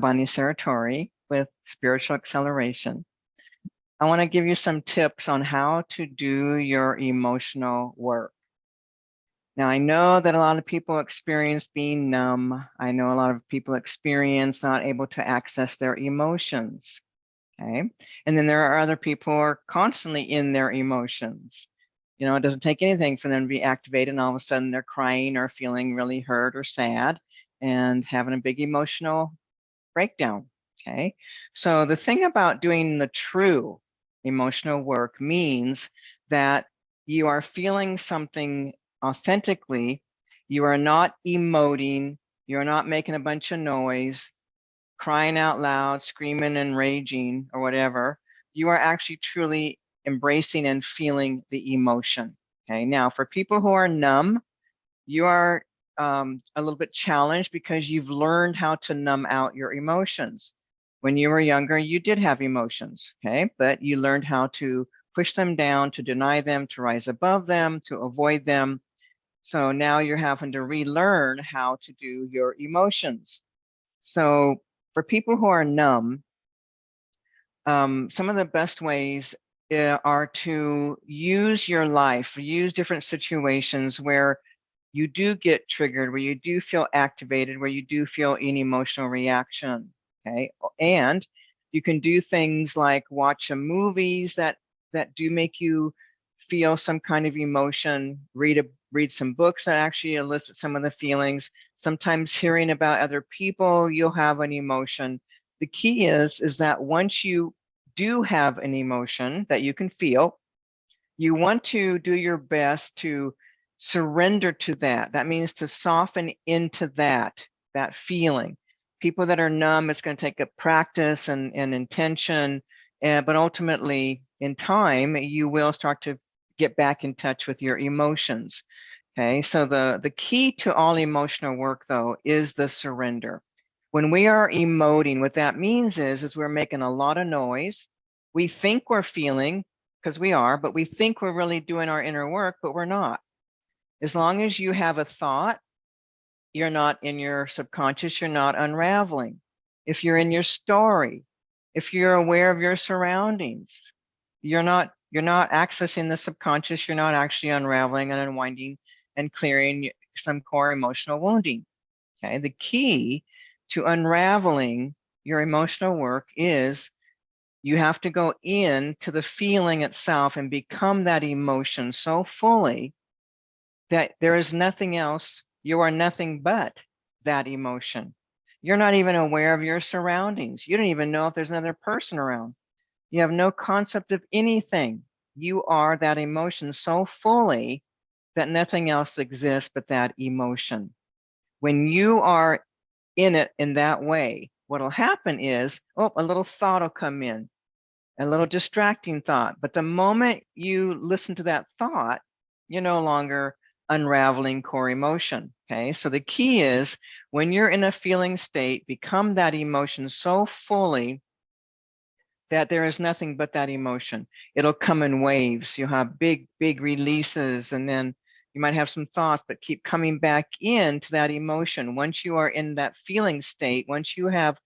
I'm Bonnie Serratore with Spiritual Acceleration. I want to give you some tips on how to do your emotional work. Now, I know that a lot of people experience being numb. I know a lot of people experience not able to access their emotions. Okay. And then there are other people who are constantly in their emotions. You know, it doesn't take anything for them to be activated and all of a sudden they're crying or feeling really hurt or sad and having a big emotional breakdown. Okay. So the thing about doing the true emotional work means that you are feeling something authentically. You are not emoting. You're not making a bunch of noise, crying out loud, screaming and raging or whatever. You are actually truly embracing and feeling the emotion. Okay. Now, for people who are numb, you are um, a little bit challenged because you've learned how to numb out your emotions. When you were younger, you did have emotions, okay? But you learned how to push them down, to deny them, to rise above them, to avoid them. So now you're having to relearn how to do your emotions. So for people who are numb, um, some of the best ways uh, are to use your life, use different situations where you do get triggered, where you do feel activated, where you do feel an emotional reaction, okay? And you can do things like watch some movies that that do make you feel some kind of emotion, read a read some books that actually elicit some of the feelings. Sometimes hearing about other people, you'll have an emotion. The key is, is that once you do have an emotion that you can feel, you want to do your best to surrender to that. That means to soften into that, that feeling. People that are numb, it's going to take a practice and, and intention, uh, but ultimately in time, you will start to get back in touch with your emotions. Okay, so the, the key to all emotional work though is the surrender. When we are emoting, what that means is, is we're making a lot of noise. We think we're feeling, because we are, but we think we're really doing our inner work, but we're not. As long as you have a thought, you're not in your subconscious, you're not unraveling. If you're in your story, if you're aware of your surroundings, you're not you're not accessing the subconscious, you're not actually unraveling and unwinding and clearing some core emotional wounding. Okay, the key to unraveling your emotional work is you have to go in to the feeling itself and become that emotion so fully that there is nothing else, you are nothing but that emotion. You're not even aware of your surroundings. You don't even know if there's another person around. You have no concept of anything. You are that emotion so fully that nothing else exists but that emotion. When you are in it in that way, what'll happen is, oh, a little thought will come in, a little distracting thought. But the moment you listen to that thought, you're no longer unraveling core emotion. Okay, so the key is when you're in a feeling state, become that emotion so fully that there is nothing but that emotion. It'll come in waves. You'll have big, big releases, and then you might have some thoughts, but keep coming back into that emotion. Once you are in that feeling state, once you have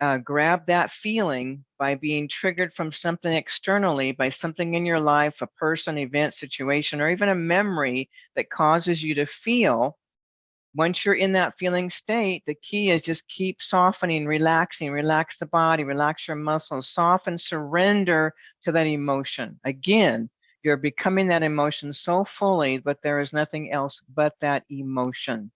uh, grab that feeling by being triggered from something externally, by something in your life, a person, event, situation, or even a memory that causes you to feel. Once you're in that feeling state, the key is just keep softening, relaxing, relax the body, relax your muscles, soften, surrender to that emotion. Again, you're becoming that emotion so fully, but there is nothing else but that emotion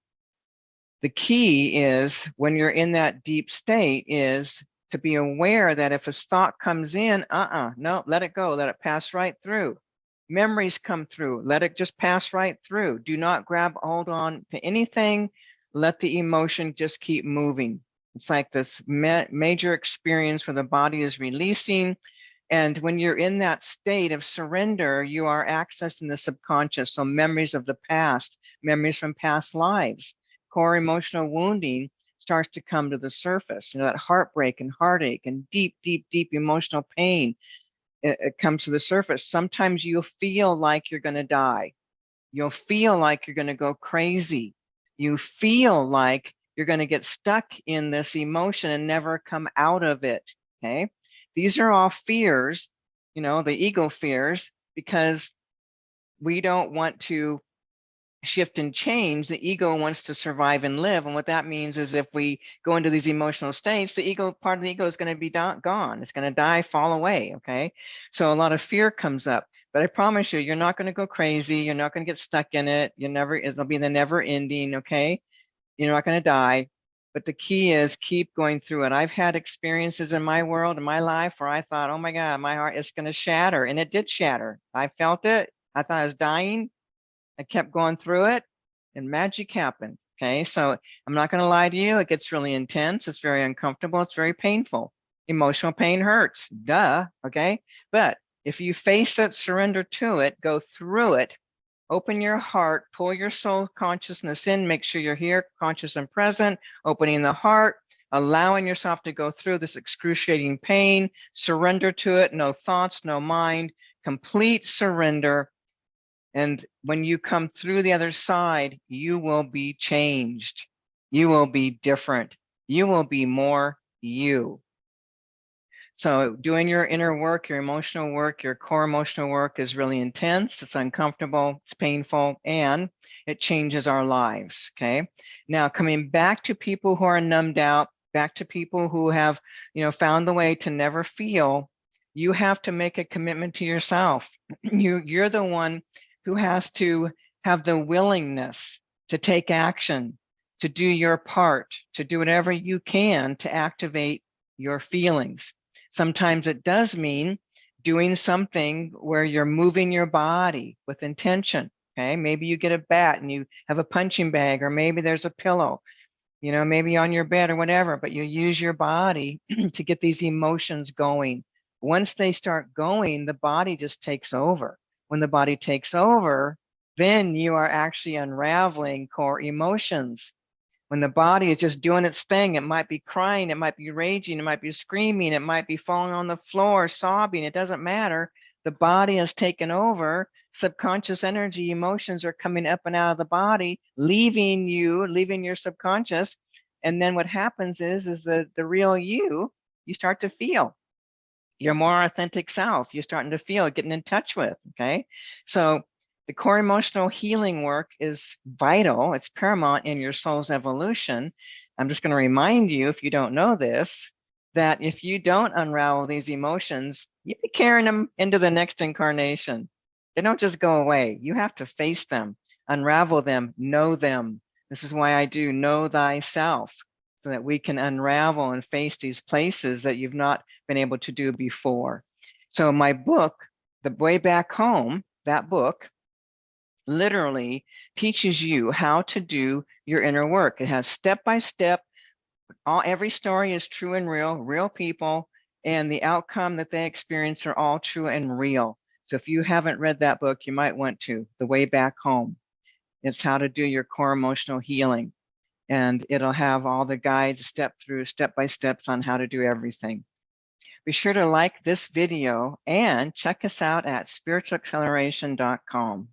the key is when you're in that deep state is to be aware that if a thought comes in, uh-uh, no, let it go, let it pass right through. Memories come through, let it just pass right through. Do not grab hold on to anything. Let the emotion just keep moving. It's like this ma major experience where the body is releasing. And when you're in that state of surrender, you are accessing the subconscious. So memories of the past, memories from past lives core emotional wounding starts to come to the surface. You know, that heartbreak and heartache and deep, deep, deep emotional pain, it, it comes to the surface. Sometimes you'll feel like you're going to die. You'll feel like you're going to go crazy. You feel like you're going to get stuck in this emotion and never come out of it. Okay. These are all fears, you know, the ego fears, because we don't want to shift and change, the ego wants to survive and live. And what that means is if we go into these emotional states, the ego part of the ego is going to be gone. It's going to die, fall away. Okay. So a lot of fear comes up, but I promise you, you're not going to go crazy. You're not going to get stuck in it. You never, it'll be the never ending. Okay. You're not going to die. But the key is keep going through it. I've had experiences in my world, in my life, where I thought, oh my God, my heart is going to shatter. And it did shatter. I felt it. I thought I was dying I kept going through it and magic happened. Okay, so I'm not going to lie to you. It gets really intense. It's very uncomfortable. It's very painful. Emotional pain hurts. Duh. Okay, but if you face it, surrender to it, go through it, open your heart, pull your soul consciousness in, make sure you're here, conscious and present, opening the heart, allowing yourself to go through this excruciating pain, surrender to it, no thoughts, no mind, complete surrender, and when you come through the other side, you will be changed. You will be different. You will be more you. So doing your inner work, your emotional work, your core emotional work is really intense. It's uncomfortable, it's painful, and it changes our lives, okay? Now coming back to people who are numbed out, back to people who have, you know, found the way to never feel, you have to make a commitment to yourself. You, you're the one who has to have the willingness to take action, to do your part, to do whatever you can to activate your feelings. Sometimes it does mean doing something where you're moving your body with intention. Okay, maybe you get a bat and you have a punching bag, or maybe there's a pillow, you know, maybe on your bed or whatever, but you use your body to get these emotions going. Once they start going, the body just takes over when the body takes over, then you are actually unraveling core emotions. When the body is just doing its thing, it might be crying, it might be raging, it might be screaming, it might be falling on the floor, sobbing, it doesn't matter. The body has taken over, subconscious energy, emotions are coming up and out of the body, leaving you, leaving your subconscious. And then what happens is, is the, the real you, you start to feel your more authentic self you're starting to feel getting in touch with okay? So the core emotional healing work is vital it's paramount in your soul's evolution. I'm just going to remind you if you don't know this that if you don't unravel these emotions you be carrying them into the next incarnation. They don't just go away you have to face them unravel them know them. This is why i do know thyself so that we can unravel and face these places that you've not been able to do before. So my book, The Way Back Home, that book, literally teaches you how to do your inner work. It has step by step, all every story is true and real, real people, and the outcome that they experience are all true and real. So if you haven't read that book, you might want to, The Way Back Home. It's how to do your core emotional healing and it'll have all the guides step through step by steps on how to do everything. Be sure to like this video and check us out at spiritualacceleration.com.